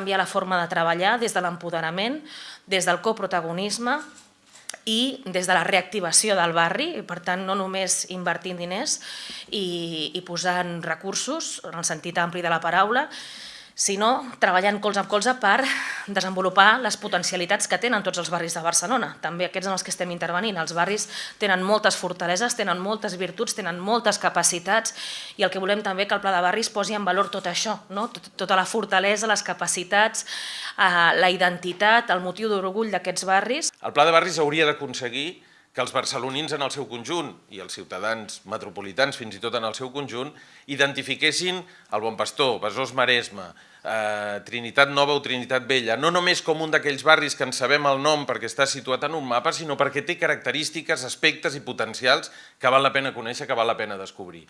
canviar la forma de treballar des de l'empoderament, des del coprotagonisme i des de la reactivació del barri, i per tant no només invertint diners i, i posant recursos, en el sentit ampli de la paraula, sinó treballant colze amb colze per desenvolupar les potencialitats que tenen tots els barris de Barcelona. També aquests en els que estem intervenint. Els barris tenen moltes fortaleses, tenen moltes virtuts, tenen moltes capacitats i el que volem també que el Pla de Barris posi en valor tot això, no? tota la fortalesa, les capacitats, eh, la identitat, el motiu d'orgull d'aquests barris. El Pla de Barris hauria d'aconseguir que els barcelonins en el seu conjunt i els ciutadans metropolitans fins i tot en el seu conjunt identifiquessin el Bon Pastor, Besòs Maresme, eh, Trinitat Nova o Trinitat Vella, no només com un d'aquells barris que en sabem el nom perquè està situat en un mapa, sinó perquè té característiques, aspectes i potencials que val la pena conèixer, que val la pena descobrir.